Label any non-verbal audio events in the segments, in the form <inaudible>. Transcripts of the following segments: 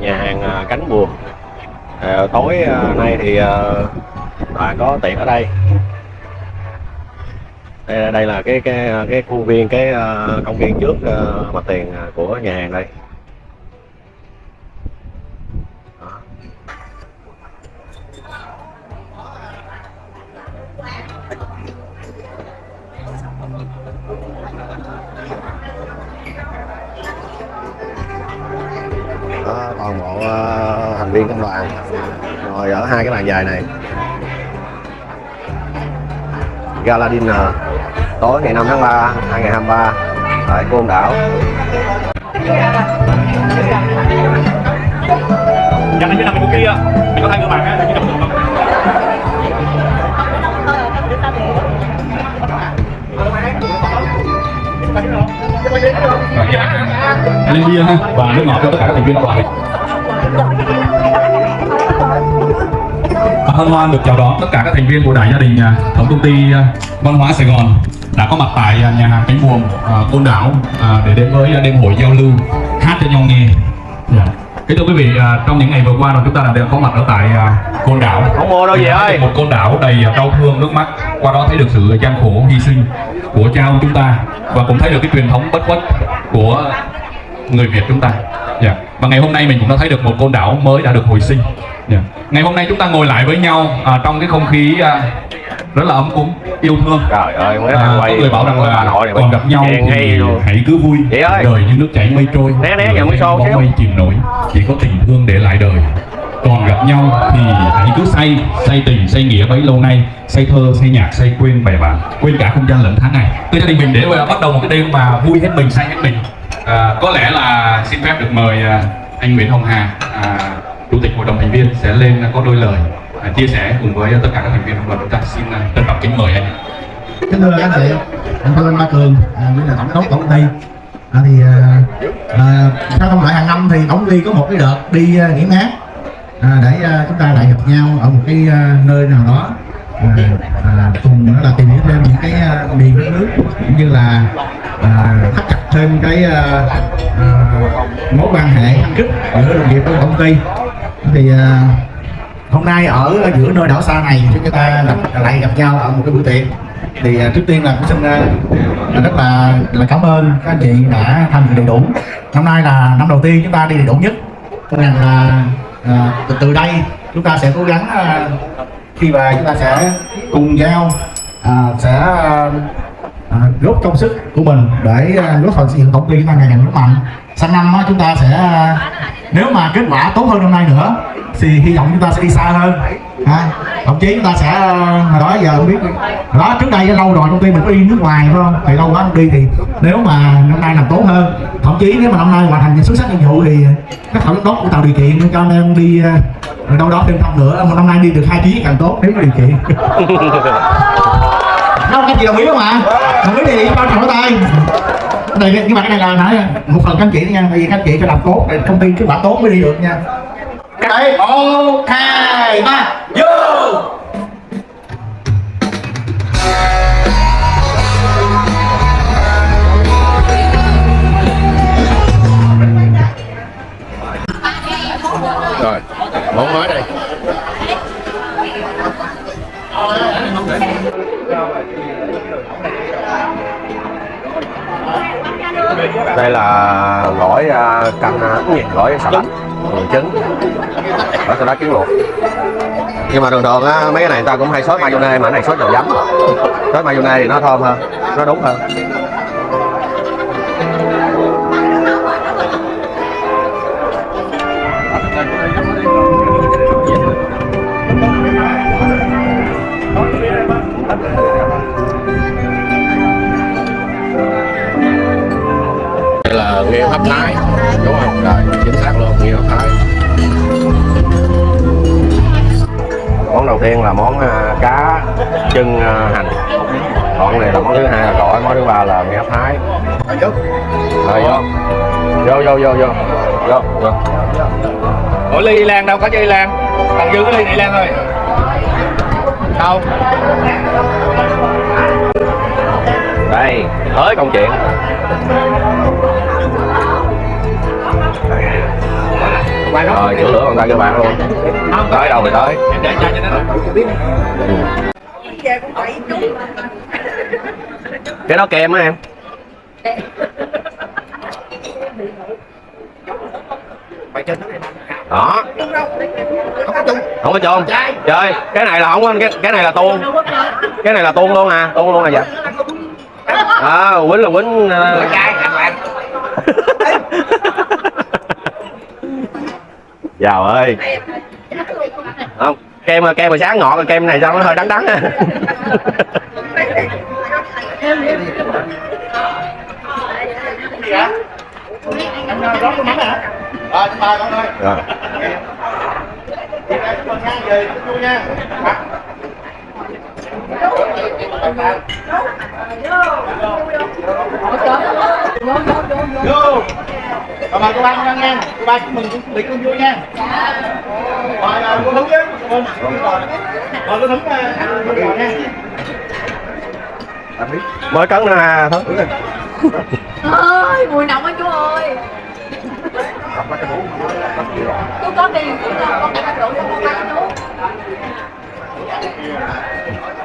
nhà hàng à, cánh buồm. À, tối à, nay thì à, có tiệc ở đây. Đây, đây là cái cái à, cái khuôn viên cái công viên trước mặt tiền của nhà hàng đây. Bàn dài này. Gala Dinner tối ngày 5 tháng 3 2023 tại Côn Đảo. Dạ anh nằm bên kia Mình có hai người bạn á, chứ nằm được không? Lên bia ha và nước ngọt cho tất cả các thành viên đoàn Hân hoan được chào đón tất cả các thành viên của đại gia đình à, tổng công ty à, văn hóa Sài Gòn đã có mặt tại à, nhà hàng cánh buồm Côn Đảo để đến với đêm hội giao lưu hát cho nhau nghe. Dạ. Kính thưa quý vị, trong những ngày vừa qua rồi chúng ta đã có mặt ở tại Côn Đảo. không mua đâu gì ơi Một Côn Đảo đầy đau thương nước mắt. Qua đó thấy được sự gian khổ hy sinh của cha ông chúng ta và cũng thấy được cái truyền thống bất khuất của người Việt chúng ta. Dạ. Và ngày hôm nay mình cũng đã thấy được một Côn Đảo mới đã được hồi sinh. Dạ. Ngày hôm nay chúng ta ngồi lại với nhau à, trong cái không khí à, rất là ấm cúng, yêu thương. trời ơi mới À, à, có quay người bảo rằng là Nội còn gặp nhau thì hãy cứ vui ơi. đời như nước chảy mây trôi Né, né, giờ mới xô bóng mây chìm nổi chỉ có tình thương để lại đời còn gặp nhau thì hãy cứ say say tình say nghĩa bấy lâu nay say thơ say nhạc say quên bè bạn quên cả không gian lẫn tháng ngày từ gia đình mình để bắt đầu một cái đêm mà vui hết mình say hết mình à, có lẽ là xin phép được mời à, anh Nguyễn Hồng Hà à, chủ tịch hội đồng thành viên sẽ lên có đôi lời à, chia sẻ cùng với tất cả các thành viên trong đoàn chúng ta xin à, trân trọng kính mời anh. Kính thưa các anh chị anh Phương Ba Cường à, là tổng đốc tổng công ty. À, thì à, à, theo thông hàng năm thì tổng ty có một cái đợt đi à, nghỉ mát à, để à, chúng ta lại gặp nhau ở một cái à, nơi nào đó à, à, cùng đó là tìm hiểu thêm những cái à, miền đất nước cũng như là à, thắt chặt thêm cái à, à, mối quan hệ thân thiết giữa đồng nghiệp trong công ty thì uh, hôm nay ở giữa nơi đảo xa này chúng ta gặp, lại gặp nhau ở một cái bữa tiệc. Thì uh, trước tiên là cũng xin uh, rất là là cảm ơn các anh chị đã tham dự đầy đủ. Năm nay là năm đầu tiên chúng ta đi đầy đủ nhất. Cho nên là uh, từ, từ đây chúng ta sẽ cố gắng uh, khi mà chúng ta sẽ cùng nhau uh, sẽ uh, à, góp công sức của mình để góp phần xây dựng tổng ty chúng ta ngày càng vững mạnh. Sang năm chúng ta sẽ à, nếu mà kết quả tốt hơn năm nay nữa thì hy vọng chúng ta sẽ đi xa hơn. À, thậm chí chúng ta sẽ à, hồi đó giờ không biết đó trước đây lâu rồi công ty mình có đi nước ngoài phải không? Thì lâu quá không đi thì nếu mà năm nay làm tốt hơn thậm chí nếu mà năm nay hoàn thành xuất sắc nhiệm vụ thì các thẩm giám đốc cũng tạo điều kiện cho anh em đi rồi đâu đó thêm năm nữa một năm nay đi được hai chuyến càng tốt nếu có điều kiện. <laughs> đâu các chị đồng ý không ạ đồng ý thì cho trọng tay. Đây nhưng mà cái này là nói một phần các chị nha tại vì các chị phải làm tốt để công ty kết quả tốt mới đi được nha. Cái một hai ba. Vô đây là gỏi canh à, gỏi xà lách người trứng. Gỏi xà lách trứng luộc. Nhưng mà thường thường á mấy cái này người ta cũng hay sốt mayonnaise mà cái này sốt dầu giấm. Sốt mayonnaise thì nó thơm hơn nó đúng hơn. Nghêu hấp thái. Đúng không? Rồi chính xác luôn nghêu hấp thái. Món đầu tiên là món à, cá chân à, hành. Còn này là món thứ hai là gỏi món thứ ba là nghêu hấp thái. Rồi vô. Vô. Vô vô vô vô. Vô Ủa ly Lan đâu? Có chơi Lan. Còn dư cái ly này Lan ơi. Đâu? Đây tới công chuyện rồi chữa lửa bằng tay cho bạn luôn. Tới đâu rồi tới. Cái đó kem á em. Đó. Không có chôn trời cái này là không có cái, cái này là tuôn. Cái này là tuôn luôn à. Tuôn luôn à dạ à quýnh là quýnh ờ, <laughs> giàu ơi. Không kem kem mà sáng ngọt rồi kem này sao nó hơi đắng đắng á. Rót cái mắm hả rồi vô rồi mời cô ba con ăn nha cô ba chúc mừng tiệc con vui nha. Rồi rồi cô chứ rồi cô thúng ăn rồi nha. Mới nữa ha thôi ơi mùi nồng á chú ơi. Chú có tiền con cái rượu cho con ăn chú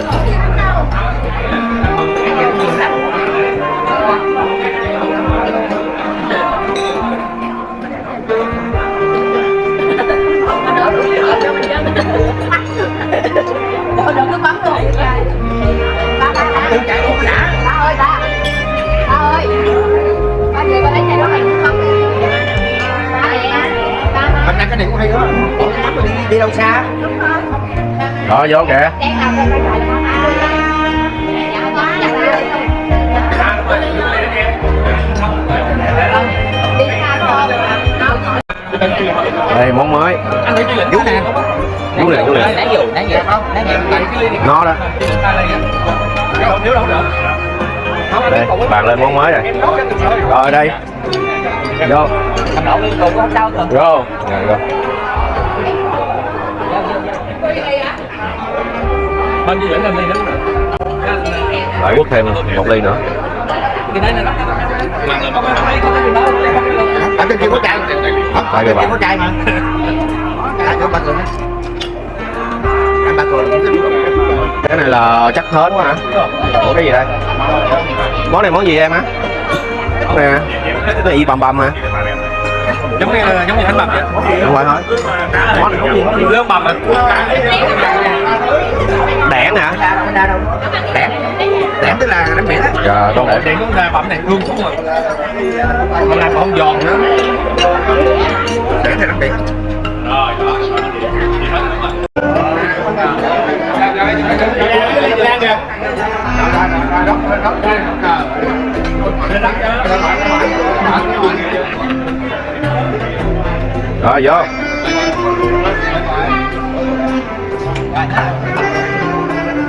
Đâu này cũng hay đó. Rồi đi đi đâu xa? Rồi vô kìa. Đây món mới. Vũ nè chú liền chú liền nãy dù nãy giờ không nãy giờ. Nó đó. Đây bàn lên món mới rồi. Rồi đây vô. Vô. Rồi vô. Lại quất thêm một ly nữa. Ở trên kia có chai ở trên kia có chai mà. Ba cường anh ba cường cái này là chắc hến quá hả? Ủa cái gì đây? Món này món gì em á hả? cái y bầm bầm hả? Giống như giống như thánh bầm vậy. Không phải thôi. Gì gì lương bầm à đẻn hả đẻn đẻn tức là đánh biển á. Dạ con đẻn cũng ra bẩm này hương xuống rồi còn làm con giòn nữa. Đẻn thì đánh biển. Rồi rồi vô.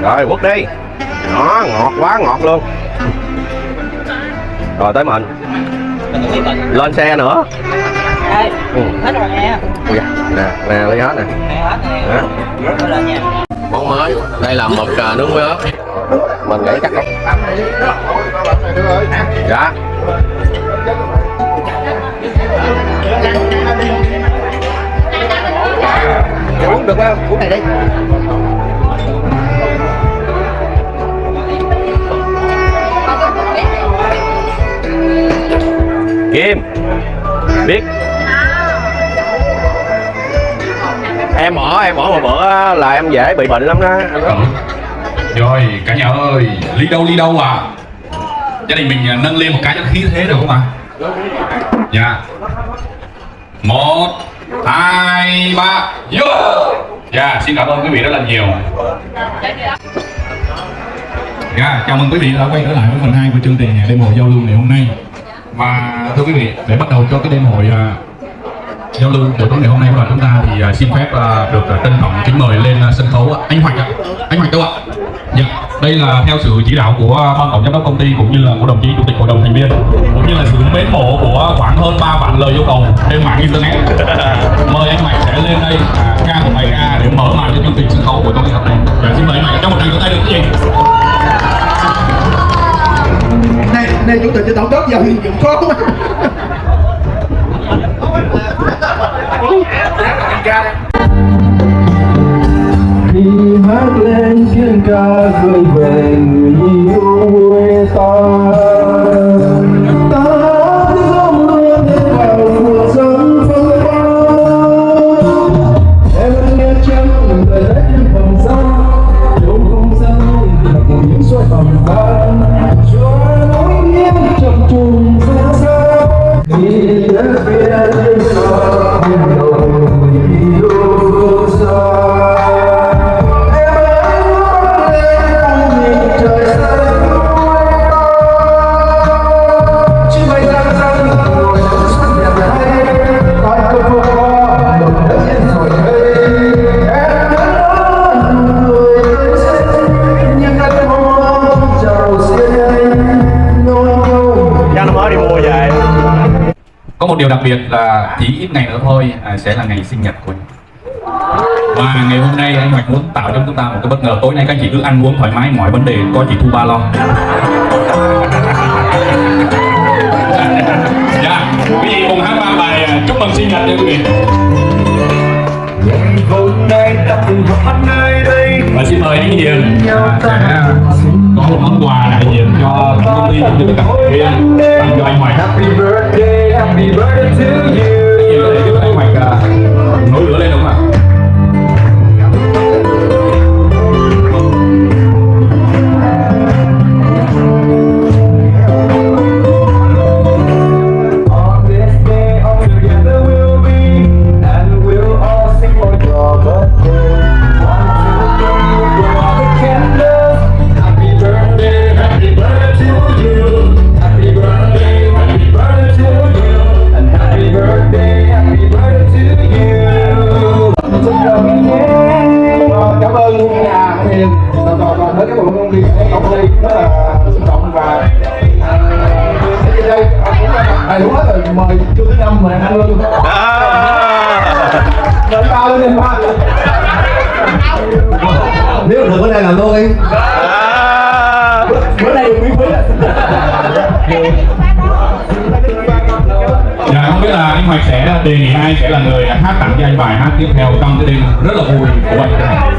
Rồi quất đi. Đó ngọt quá ngọt luôn. Rồi tới mình lên xe nữa. Ừ. hết rồi nha Ui da, nè nè lấy hết nè. Hết nè. Rồi nha món mới. Đây là mực nướng với ớt mình nghĩ chắc không. Dạ được không? Uống này đi. Kim biết. Em bỏ em bỏ một bữa là em dễ bị bệnh lắm đó. Rồi cả nhà ơi ly đâu ly đâu à? Gia đình mình à, nâng lên một cái cho khí thế được không ạ? Dạ. Một hai ba. Vô Dạ, xin cảm ơn quý vị rất là nhiều. Dạ, chào mừng quý vị đã quay trở lại với phần 2 của chương trình đêm hội giao lưu ngày hôm nay. Và thưa quý vị, để bắt đầu cho cái đêm hội uh, giao lưu buổi tối ngày hôm nay của đoàn chúng ta thì uh, xin phép uh, được trân trọng kính mời lên sân khấu anh Hoạch ạ. Anh Hoạch đâu ạ? Dạ, đây là theo sự chỉ đạo của ban tổng giám đốc công ty cũng như là của đồng chí chủ tịch hội đồng thành viên cũng như là sự mến mộ của khoảng hơn 3 vạn lời yêu cầu trên mạng internet. Mời anh Hoạch sẽ lên đây à, ca một bài ca để mở màn cho chương trình sân khấu của tối ngày hôm nay. Dạ, xin mời anh Hoạch trong một tràng vỗ tay được không chị? này này chủ tịch cho tổng đốc giờ hiện dụng khó quá khi hát lên tiếng ca gửi về người yêu quê ta ta. Điều đặc biệt là chỉ ít ngày nữa thôi à, sẽ là ngày sinh nhật của anh. Và ngày hôm nay anh Hoạch muốn tạo cho chúng ta một cái bất ngờ tối nay các anh chị cứ ăn uống thoải mái mọi vấn đề có chị Thu Ba lo. <laughs> Dạ, quý vị cùng hát ba bài à, chúc mừng sinh nhật nha quý vị. hôm nay ta cùng hát nơi đây Và xin mời anh Hiền một món quà đại diện cho công ty cũng như tất cả thành viên. Tặng cho anh ngoài Happy birthday, happy birthday to you. Thì sẽ đề sẽ là người hát tặng cho anh bài hát tiếp theo trong cái đêm rất là vui của anh.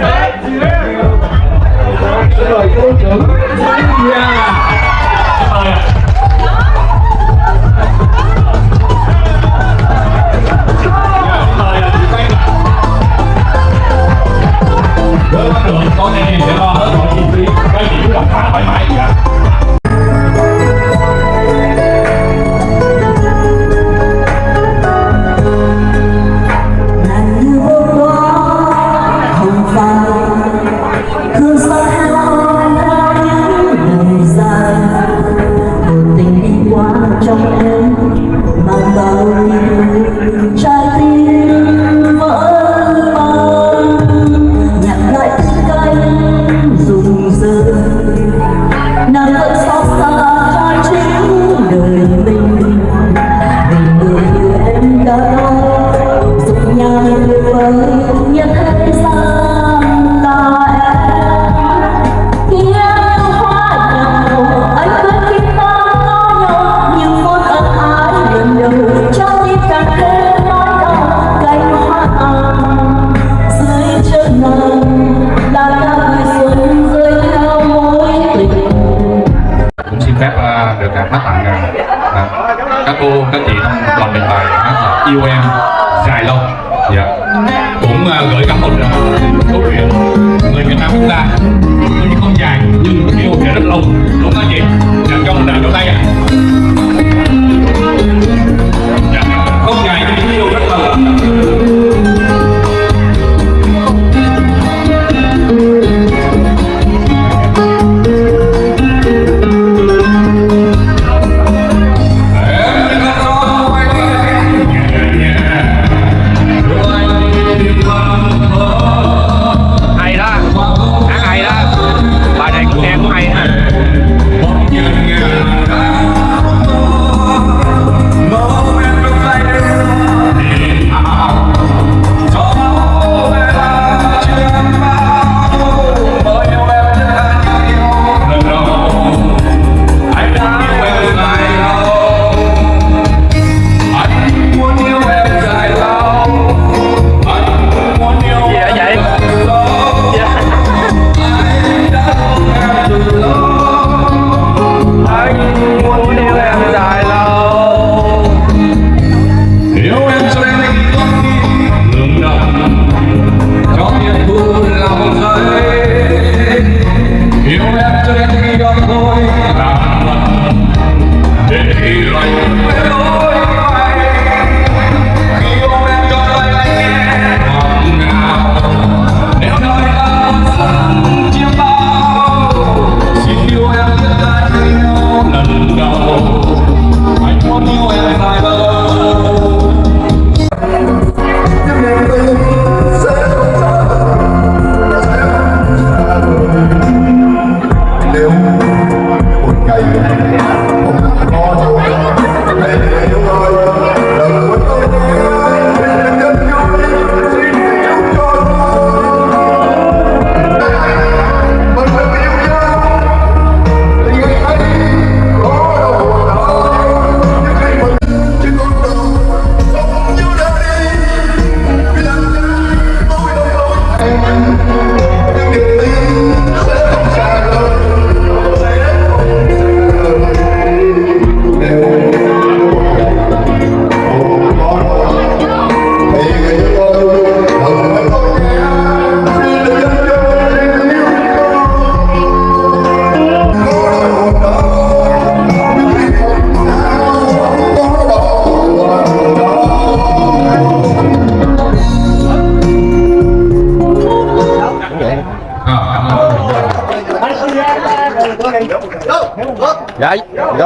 xin mời cô trưởng Yeah. Xin mời ạ. Dạ, xin mời. Với bắt đường có nghe sẽ lo hết mọi chi phí các chị cứ đọc thoải mái dạ. ngàn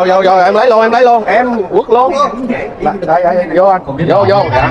vô rồi vô em lấy luôn em lấy luôn. Em quất luôn. Đây đây vô anh. Vô vô. Dạ.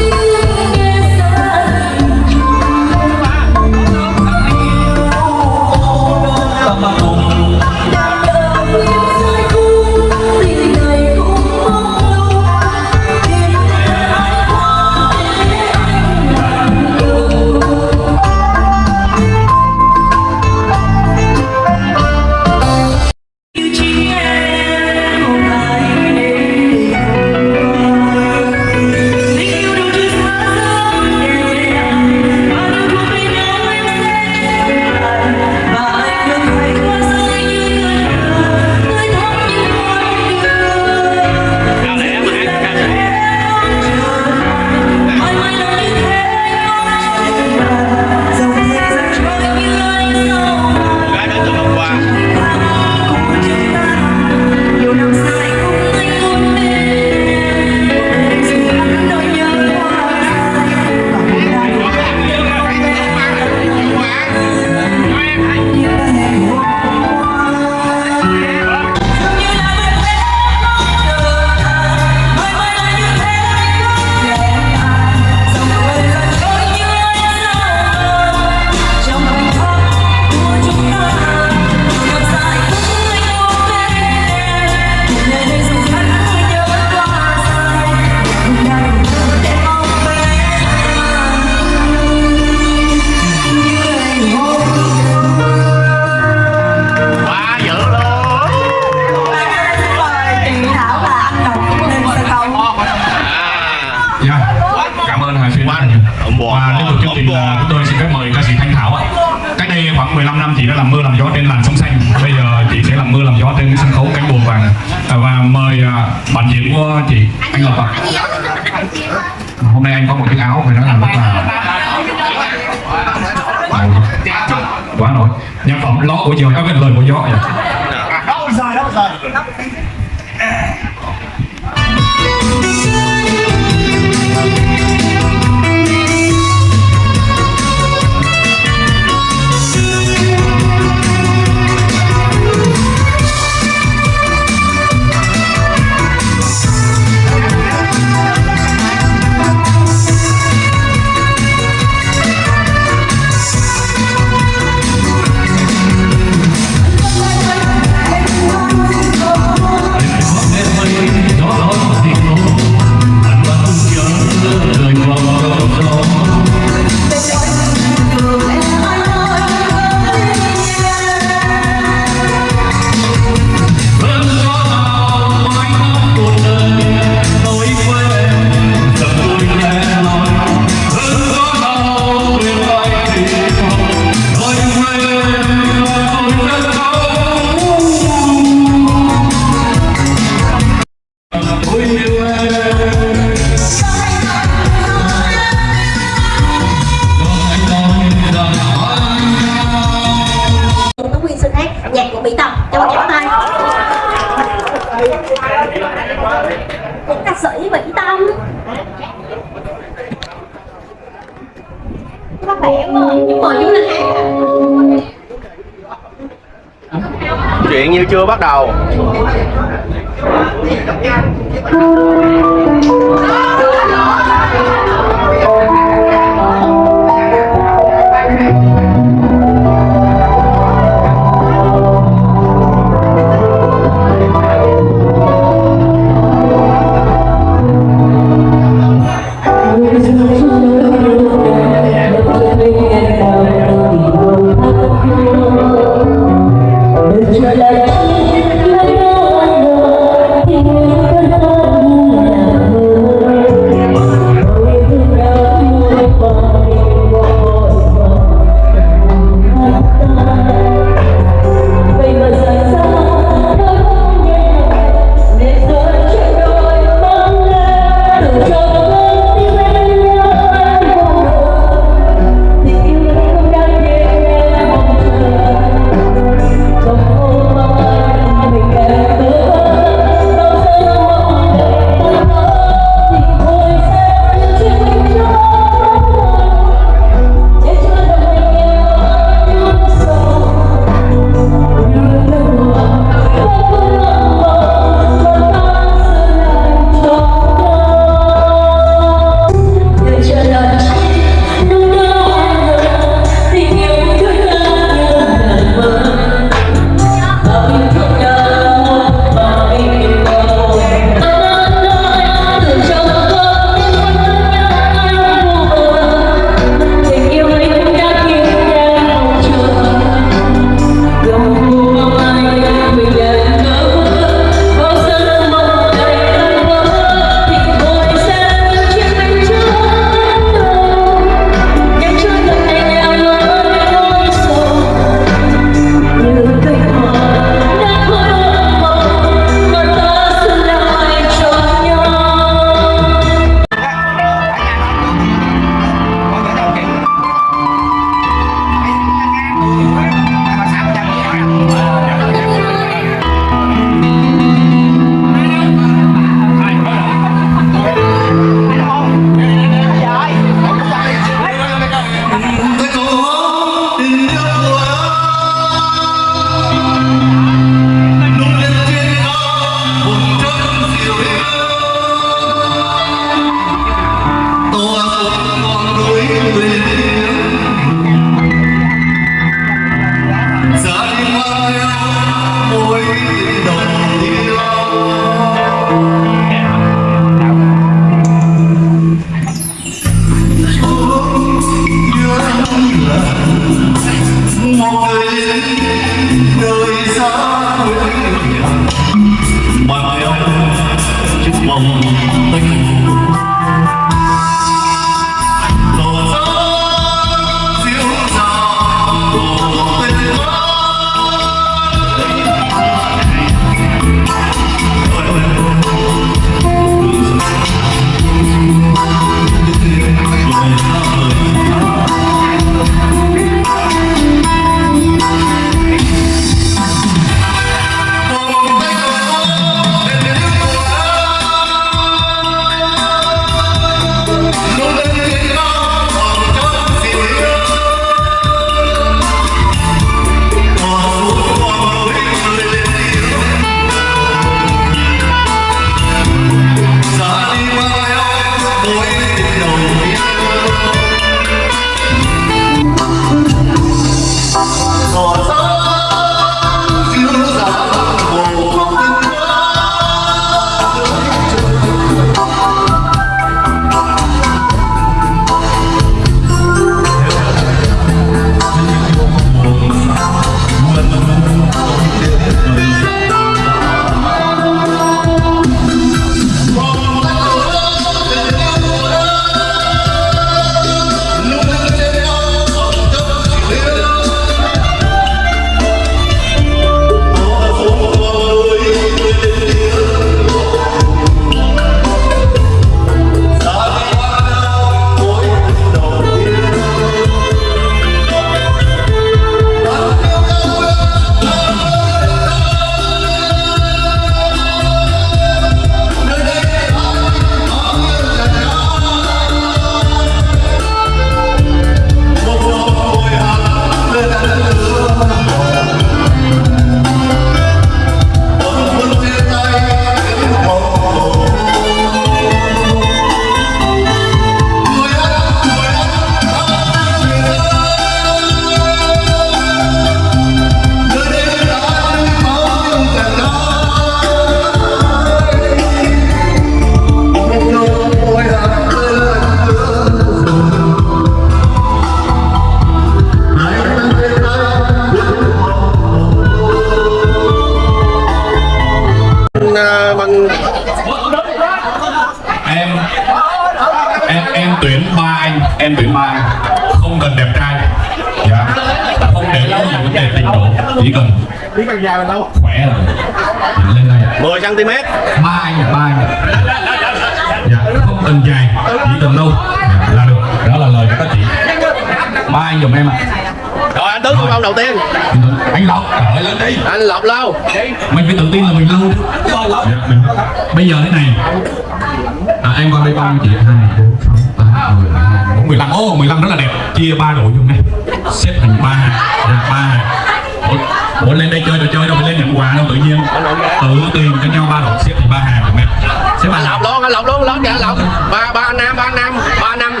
Ba năm ba năm ba năm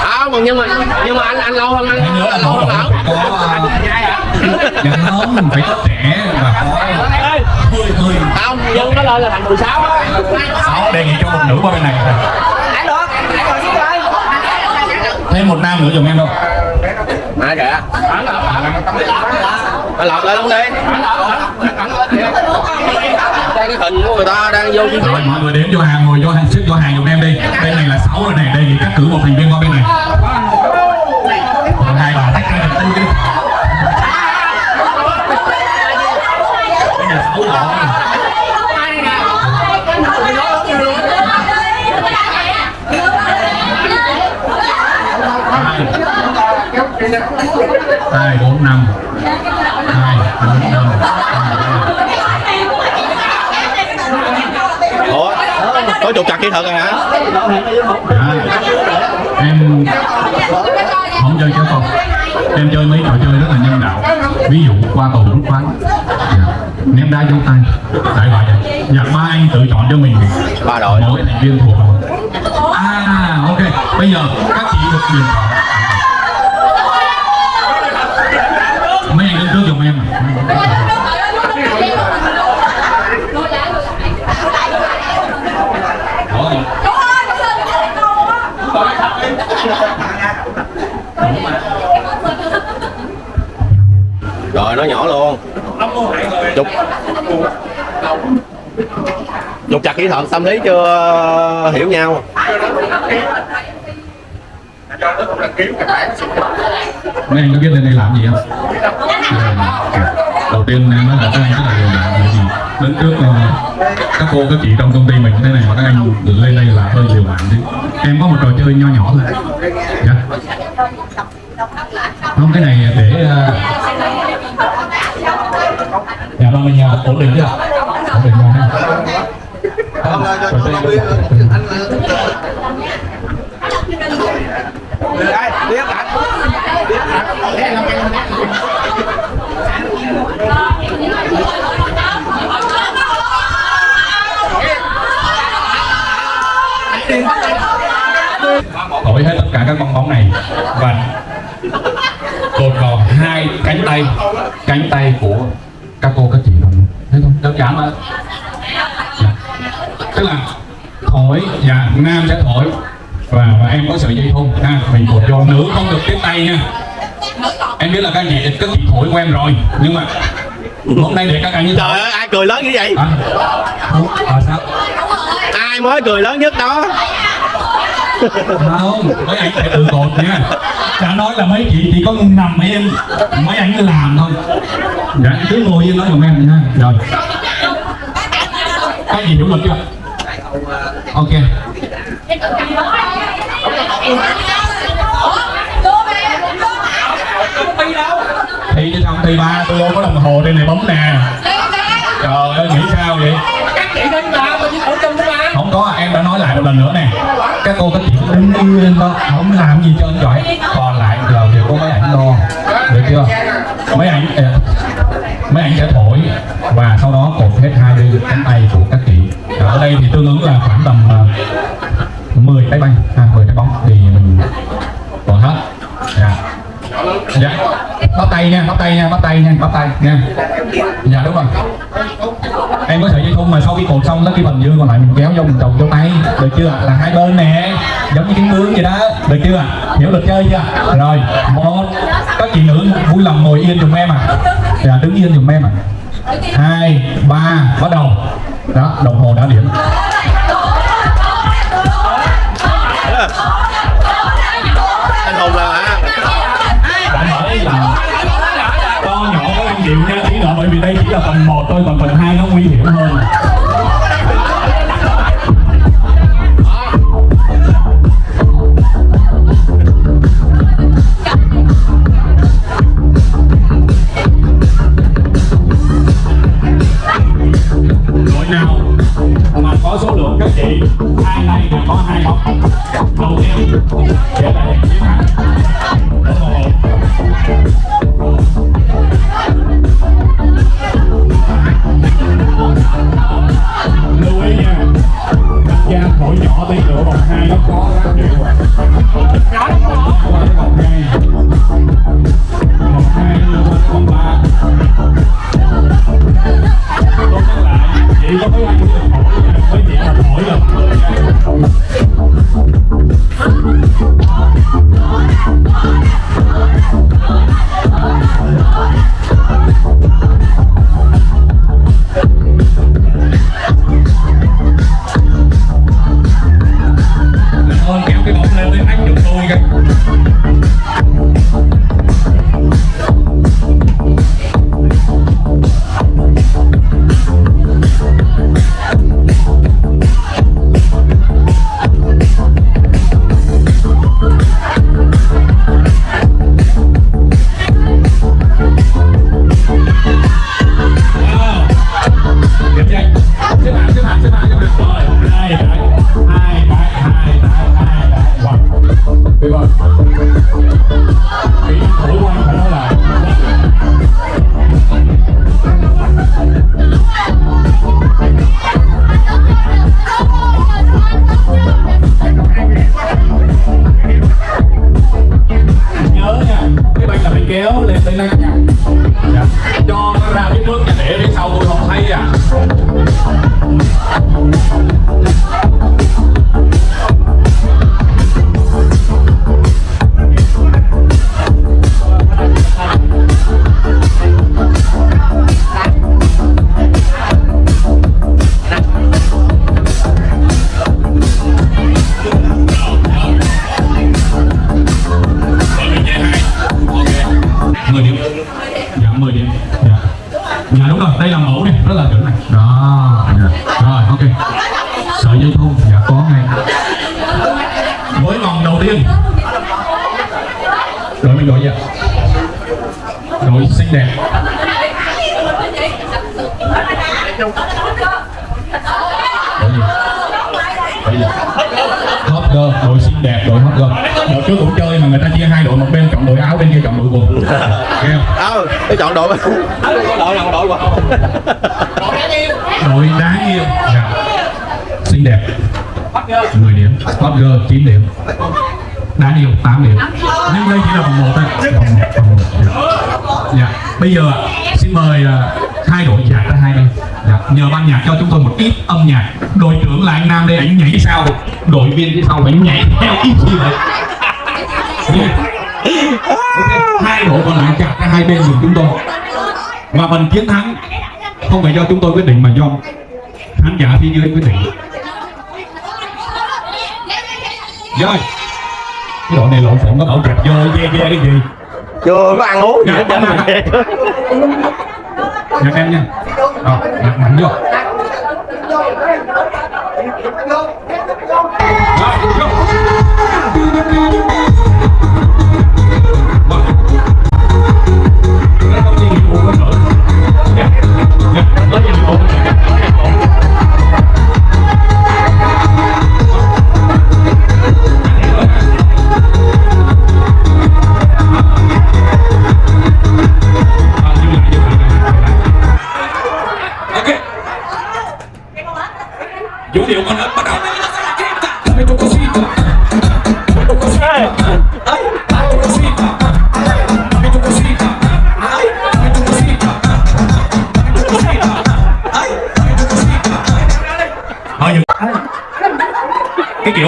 không không nhưng mà nhưng mà anh anh lâu hơn anh. Lâu hơn lão có dạ không mình phải có trẻ và có hơi hơi không nhưng nó lên là thành 16 á. Sáu đề nghị cho một nữ qua bên này. Thêm một nam nữa giùm em đâu. Ai kìa. Anh lọc lại luôn đi. Đây cái hình của người ta đang vô chi rồi mọi người đến vô hàng ngồi vô hàng xếp vô hàng giùm em đi. Bên này là sáu rồi này đề nghị cắt cử một thành viên qua bên này. Còn hai bà tách ra tư đi. Đây sáu hai bốn năm. Hai bốn năm ủa có trục chặt kỹ thuật rồi hả? Dạ. em không chơi kéo con. Em chơi mấy trò chơi rất là nhân đạo. Ví dụ qua cầu rút khoáng dạ. ném đá dấu tay. Đại loại vậy dạ ba anh tự chọn cho mình. Ba đội. Mỗi thành viên thuộc. À ok. Bây giờ các chị được quyền chọn. Mấy anh đứng trước giùm em Đó rồi. Rồi nó nhỏ luôn. Trục trục chặt kỹ thuật tâm lý chưa hiểu nhau. Mấy anh có biết lên đây làm gì không? Đầu tiên em nói là các anh rất là mạng bởi vì đứng trước uh, các cô các chị trong công ty mình thế này mà các anh lên đây là hơi liều mạng chứ. Em có một trò chơi nho nhỏ thôi. Dạ. Không cái này để uh... dạ ba mình ờ, ổn định chưa ổn định rồi ha. Không, trò chơi- thổi hết tất cả các bong bóng này. Và cột vào hai cánh tay cánh tay của các cô các chị đồng thấy không? Đơn giản mà dạ. tức là thổi dạ nam sẽ thổi. Và, và em có sợi dây thun. Ha mình cột vô nữ không được tiếp tay nha. Em biết là các chị các chị thổi quen rồi. Nhưng mà hôm nay để các anh như trời ơi ai cười lớn như vậy? À, à, sao? Ai mới cười lớn nhất đó không mấy anh phải tự cột nha. Đã nói là mấy chị chỉ có nằm em, mấy anh làm thôi. Dạ cứ ngồi với nói giùm em nha. Rồi. Cái gì hiểu luật chưa? Ok. Thì chứ không thì ba, tôi có đồng hồ trên này bấm nè. Trời ơi, nghĩ sao vậy? Có à, em đã nói lại một lần nữa nè. Các cô các chị đứng yên đó không làm gì cho anh giỏi. Còn lại giờ đều có mấy ảnh lo được chưa? Mấy ảnh ờ, mấy ảnh sẽ thổi. Và sau đó cột hết hai bên cánh tay của các chị. Ở đây thì tương ứng là khoảng tầm ờ, 10 cái banh à, 10 cái bóng thì mình còn hết. Dạ. Dạ. Bắt tay nha bắt tay nha bắt tay nha bắt tay nha. Dạ đúng rồi thun mà sau khi cột xong nó cái phần dư còn lại mình kéo vô mình trồng vô tay. Được chưa? Là hai bên nè. Giống như cái bướm vậy đó. Được chưa? Hiểu luật chơi chưa? Rồi, một. Các chị nữ vui lòng ngồi yên dùm em à. Dạ đứng yên dùm em à. Hai, ba, bắt đầu. Đó, đồng hồ đã điểm. Anh hùng là là phần 1 thôi còn phần 2 nó nguy hiểm hơn. Đội mình đội gì ạ đội xinh đẹp. Đội gì? Hot girl đội xinh đẹp đội hot girl. Đội trước cũng chơi mà người ta chia hai đội một bên chọn đội áo bên kia chọn đội quần. Nghe không? Ờ tôi chọn đội. Đội nào đội qua đội đáng yêu. Dạ. xinh đẹp. 10 điểm. Hot girl 9 điểm đáng yêu 8 điểm. Nhưng đây chỉ là vòng một thôi. Dạ. bây giờ xin mời à, hai đội nhạc ra hai bên. Dạ. nhờ ban nhạc cho chúng tôi một ít âm nhạc. Đội trưởng là anh Nam đây anh nhảy sao? Đội viên phía sau phải nhảy theo ý chí vậy? Hai đội còn lại chặt ra hai bên giùm chúng tôi. Và phần chiến thắng không phải do chúng tôi quyết định mà do khán giả phía dưới quyết định. Rồi cái đội này lộn xộn có bảo chặt vô ve ve cái gì? Chưa có ăn uống gì hết trơn nhặt em nha. Rồi nhặt mạnh vô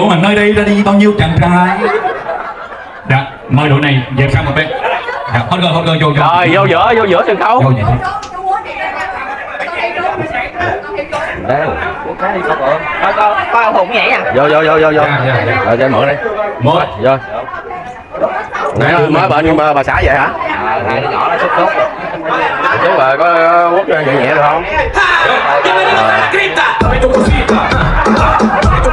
Cái kiểu mà nơi đây ra đi bao nhiêu chàng trai. Dạ, mời đội này dẹp sang một bên. Dạ, hot girl, hot girl, vô, vô. Rồi vô giữa vô giữa sân khấu. Vô vậy đang Coi coi coi ông Hùng nhảy à vô vô vô vô vô. Dạ, dạ, dạ. rồi cho mở đi. Một vô. Nãy mới bệnh nhưng mà bà xã vậy hả? Hai đứa nhỏ nó xúc xúc. Chú bà có quất nhẹ nhẹ được không?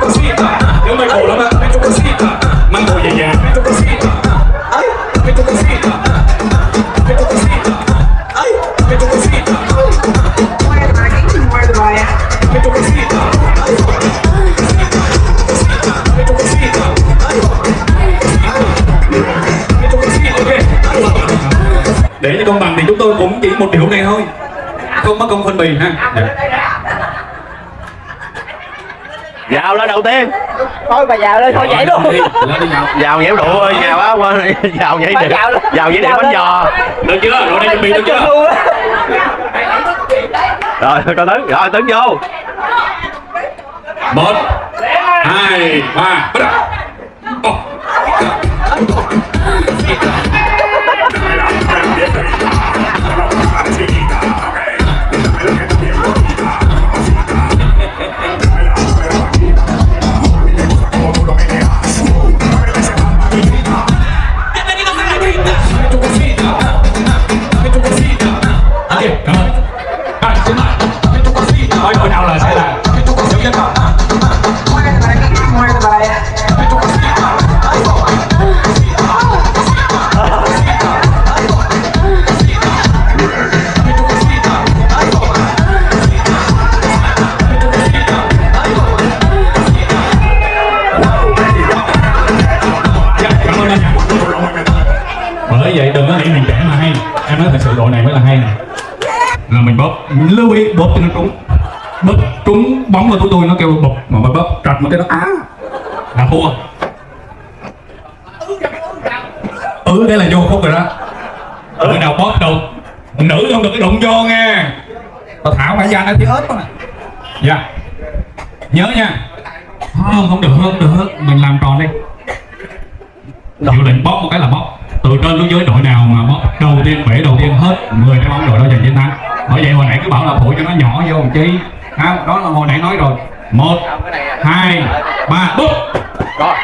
Cosita, yo me colo, mete cosita, mango ya ya, mete cosita, ay, mete cosita, mete cosita, ay, mete cosita, mete cosita, ay, mete cosita. Để cho công bằng thì chúng tôi cũng chỉ một điệu này thôi, không mất công phân bì ha. vào lên đầu tiên thôi bà già lên thôi nhảy luôn. Lên đi nào. vào nhảy rượu ơi vào á qua <laughs> vào nhảy điện vào vào nhảy Vào bánh giò. Được chưa? Rồi đây chuẩn bị được chưa? rồi <laughs> coi tấn rồi tấn vô. Một hai ba bắt đầu Ok, bóp cho nó trúng. Bóp trúng, bóng vào của tôi, nó kêu bụp mà mà bóp, trật một cái nó á là thua. Ừ đây là vô khúc rồi đó ừ nào bóp được nữ không được cái đụng vô nghe tao thảo phải da nó thì ớt mà dạ nhớ nha không không được không được mình làm tròn đi Hiệu lệnh bóp một cái là bóp từ trên xuống dưới đội nào mà bóp đầu tiên bể đầu tiên hết 10 cái bóng đội đó giành chiến thắng bởi vậy hồi nãy cứ bảo là thổi cho nó nhỏ vô một chi không đó là hồi nãy nói rồi. Một hai ba bóp rồi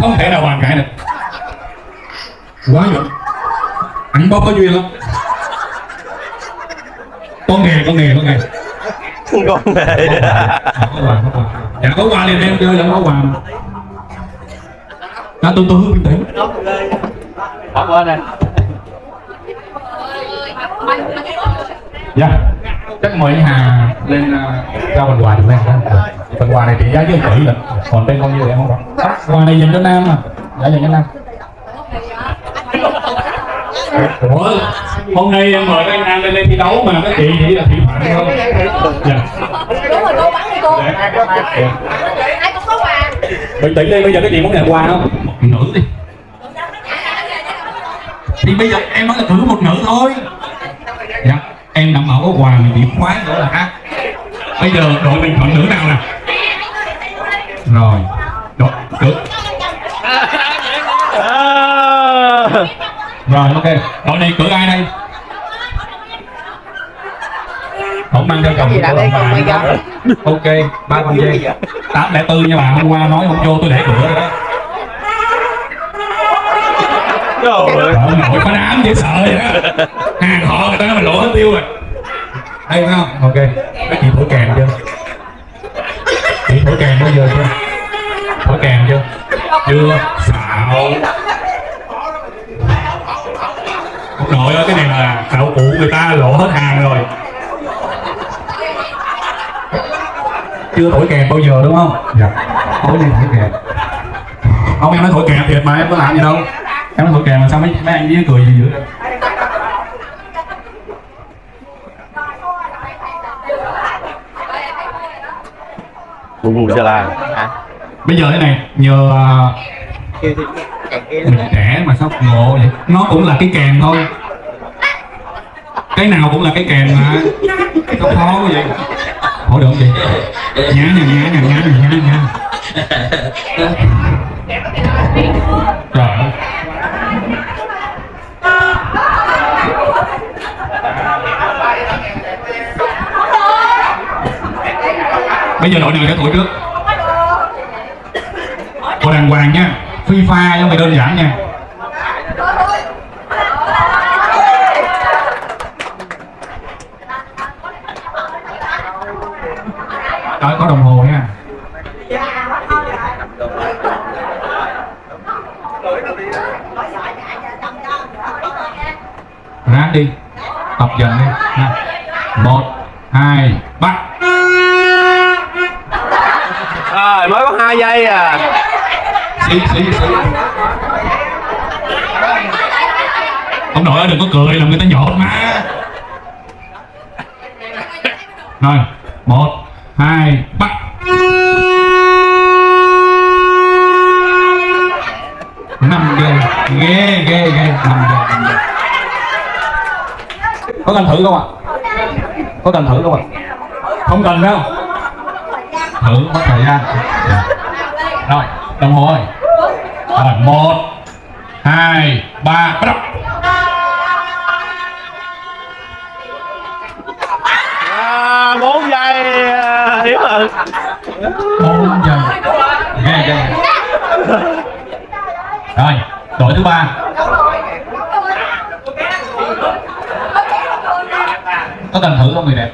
không thể nào bàn cãi được quá giỏi anh bóp có duyên lắm có nghề có nghề có nghề con này dạ có quà liền em chơi là có quà mà à, tôi tôi bình tĩnh cảm ơn anh Dạ. Chắc mời anh Hà lên uh, trao phần quà được lên đó. Phần quà này trị giá chứ tỷ lận. Còn tên nhiêu thì em không. À, quà này dành cho Nam mà. Dạ dành cho Nam. Ủa, hôm nay em mời anh Nam lên lên thi đấu mà các chị chỉ là thị phạm thôi. Dạ. đúng rồi cô bắn đi cô Dạ. ai cũng có quà Bình tĩnh đi, bây giờ các chị muốn nhận quà không? Một nữ đi. Thì bây giờ em nói là thử một nữ thôi. Dạ, em đảm bảo có quà mình điểm khoái nữa là khác. Bây giờ đội mình chọn nữ nào nè? Rồi, đội cử. Rồi, ok. Đội này cử ai đây? Không mang theo chồng gì đây bà không. Ok, ba con dê. Tám lẻ tư nha bà, hôm qua nói không vô tôi để cửa rồi đó. Trời ơi. Nội có đám dễ sợ vậy đó Hàng họ người ta nói mình lộ hết tiêu rồi Đây phải không? Ok Các chị thổi kèn chưa? Chị thổi kèn bao giờ chưa? Thổi kèn chưa? Chưa Xạo Ông nội ơi cái này là đạo cụ người ta lộ hết hàng rồi. Chưa thổi kèn bao giờ đúng không? Dạ. Thổi đi thổi kèn Không em nói thổi kèn thiệt mà em có làm gì đâu. Em nói thổi kèn mà sao mấy, mấy anh với cười gì dữ bù bù xà la. Bây giờ thế này nhờ à, mình trẻ mà sao ngộ vậy. Nó cũng là cái kèn thôi. Cái nào cũng là cái kèn mà. Sao khó quá vậy. Hỏi được gì nhá nhá nhá nhá nhá nhá nhá trời bây giờ đội nào trả tuổi trước? Cô đàng hoàng nha. FIFA pha mày đơn giản nha. Đó, có đồng hồ nha. Ráng đi tập dần đi nha cần đâu thử mất thời gian. Dạ. rồi đồng hồ ơi. Rồi một hai ba bắt đầu. À, 4 giây à, Hiếu ơi bốn giờ ghê ghê rồi đội thứ ba. Có cần thử không người đẹp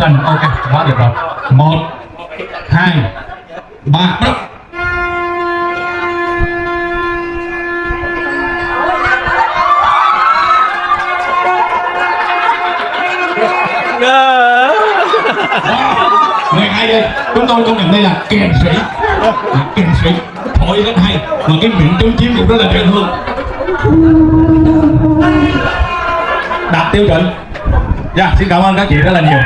không cần ok, quá được rồi. Một, hai, ba. Bắt người hay đây chúng tôi công nhận đây là kèn sĩ kèn sĩ thổi rất hay. Mà cái miệng chống chiếm cũng rất là dễ thương đạt tiêu chuẩn. Dạ xin cảm ơn các chị rất là nhiều.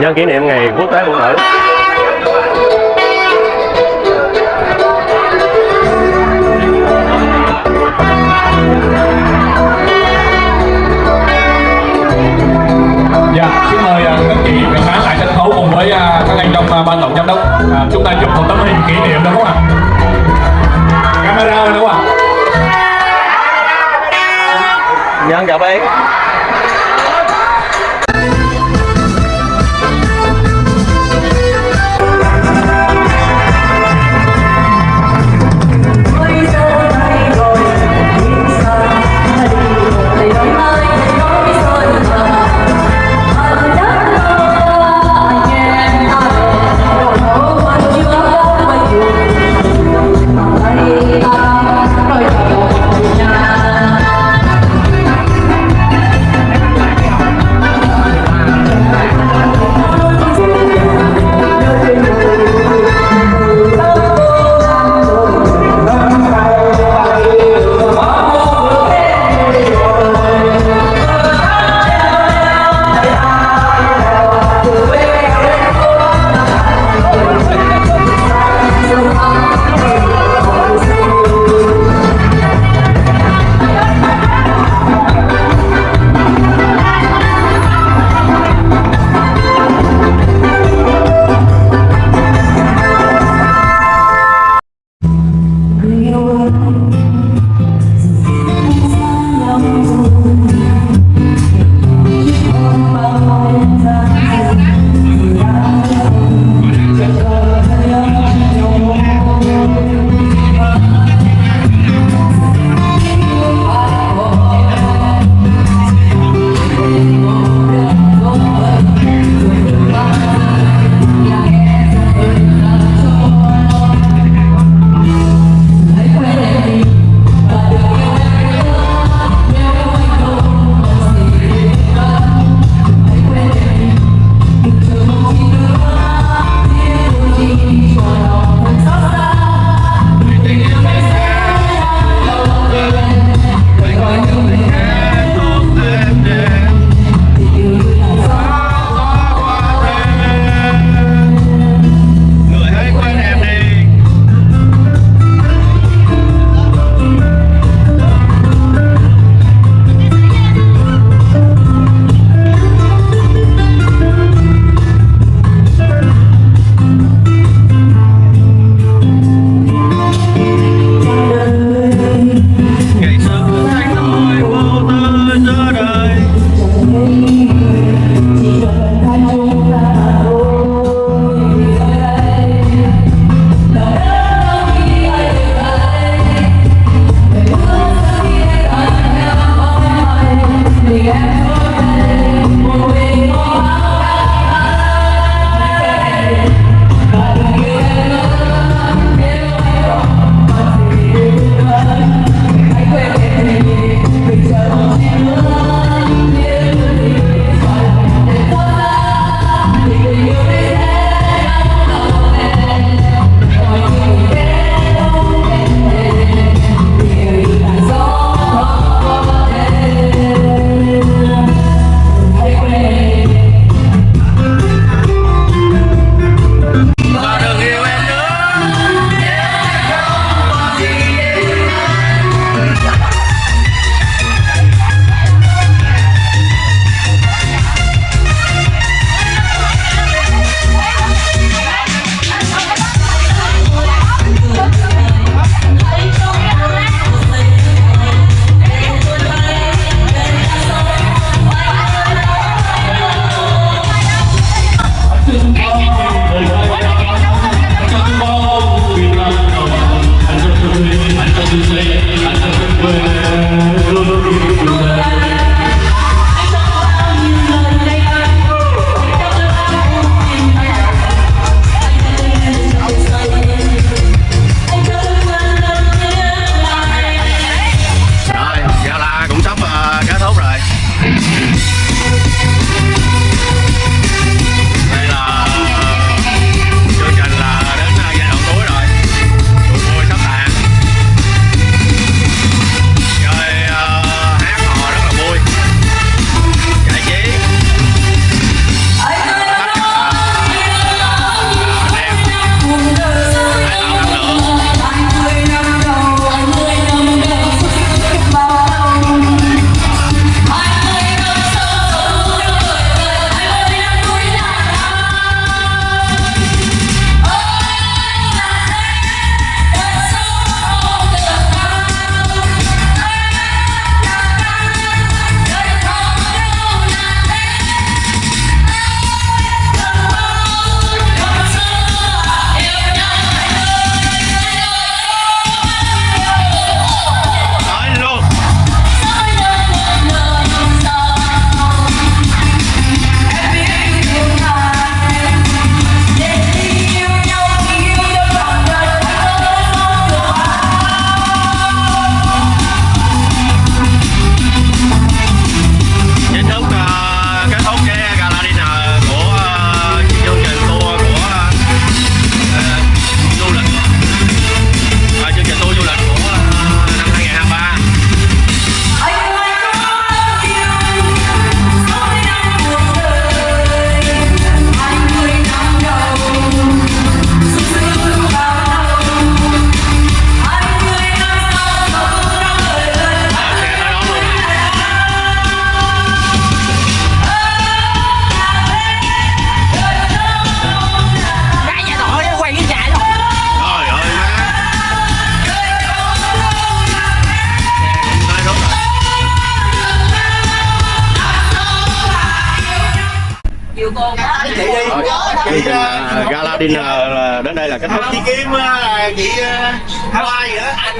Nhân kỷ niệm ngày quốc tế phụ nữ Dạ, xin mời à, các chị và khán lại sân khấu cùng với à, các anh trong à, ban tổng giám đốc à, chúng ta chụp một tấm hình kỷ niệm đúng không ạ? Camera đúng không ạ? Nhân chào bé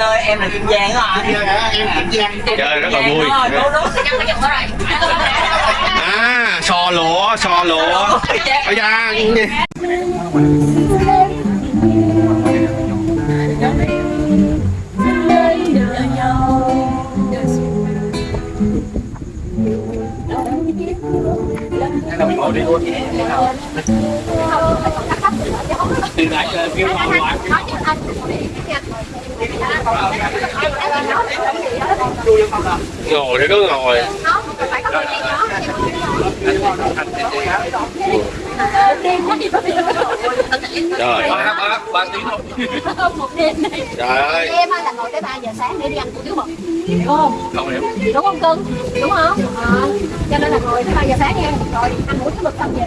ơi em là kim giang đó anh em Kim Giang chơi rất là vui. Cô nó sẽ cắt cái giọng đó rồi à sò lụa sò lụa. Ở da ngồi thì cứ ngồi. Trời ơi một đêm này trời ơi. Em là ngồi tới 3 giờ sáng để đi ăn hủ tiếu mực đúng không không hiểu. Đúng không cưng đúng không à, cho nên là ngồi tới 3 giờ sáng đi rồi ăn hủ tiếu mực xong về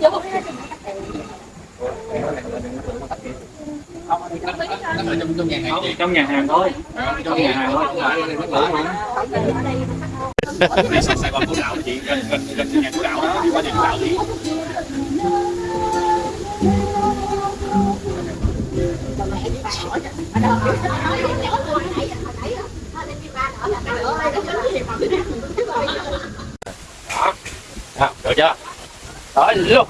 Vô. trong nhà hàng thôi. Trong nhà hàng thôi. Đi Sài Sài Gòn Phú Đạo chị gần gần gần nhà của đảo đó đi qua nhà Phú Đạo đi À, được chưa? Luôn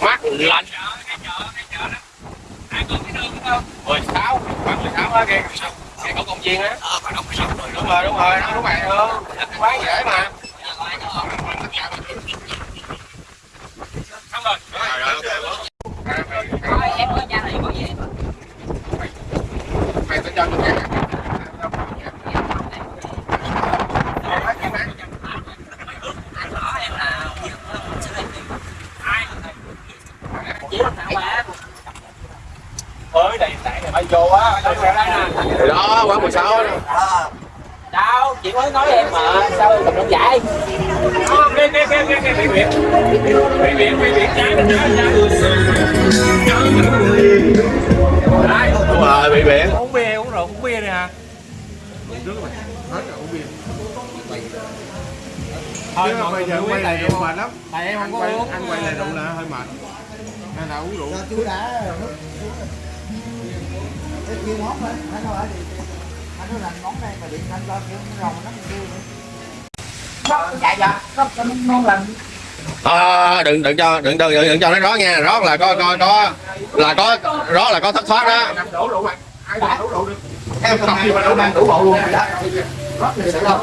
mát lạnh. Mười sáu khoảng mười sáu á kia cái cổ công viên á. Đúng rồi đúng rồi nó đúng rồi luôn bán dễ mà. Xong rồi Thôi em ơi nhà này có gì mày sẽ cho tôi tới đây tại này phải vô á tới đây nè thì đó quán 16 đó. đâu chị mới nói em mà sao em cầm giải? Trái bên trái trái đúng rồi bị biển uống bia uống rượu uống bia đi hả? Thôi mọi người giờ quay lại rượu mệt lắm. Tại em không có uống. ăn quay lại rượu là hơi mệt. Nên là uống rượu. Chú đã cái kia món đấy anh nói đi anh nói làm món này mà điện anh lo kiểu rồng nó kêu nữa chạy dạ không cho ngon lành à, đừng đừng cho đừng đừng đừng cho nó rót nha. Rót là có có có là có rót là có thất thoát đó. Đổ rượu mày ai đổ rượu được? Em cần gì mà đâu mang đủ bộ luôn. Đó rót thì sẽ đâu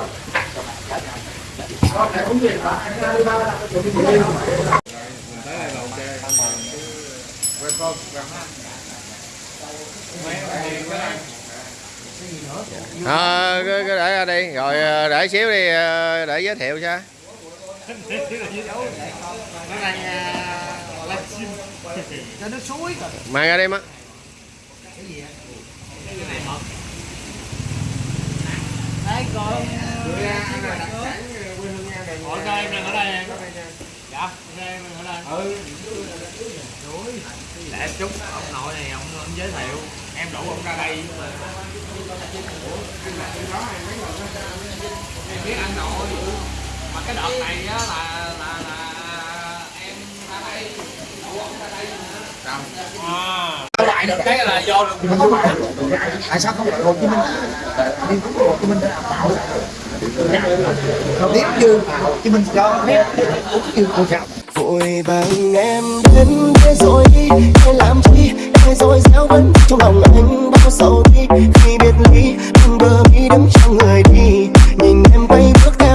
à, cứ, cứ để ra đi. Rồi ờ, để xíu đi ờ, để giới thiệu cho. Cho suối mang ra đi má. Đấy còn Ủa sao em đang ở đây? Dạ, em ở đây? Ừ. Để chút, ông nội này ông, ông giới thiệu. Em rủ ông ra đây mà Em biết anh nội Mà cái đợt này á là, là, là em ra đây Rủ ông ra đây À lại được cái là do được tại sao không lại Hồ Chí Minh? Đi đúng Hồ Chí Minh để làm tạo nếu như Hồ Chí Minh cho phép cũng như cô chào vội vàng em đến thế rồi đi để làm chi? Để rồi gieo vẫn trong lòng anh bao sầu đi. Khi biệt ly anh bờ mi đấm cho người đi. Nhìn em quay bước theo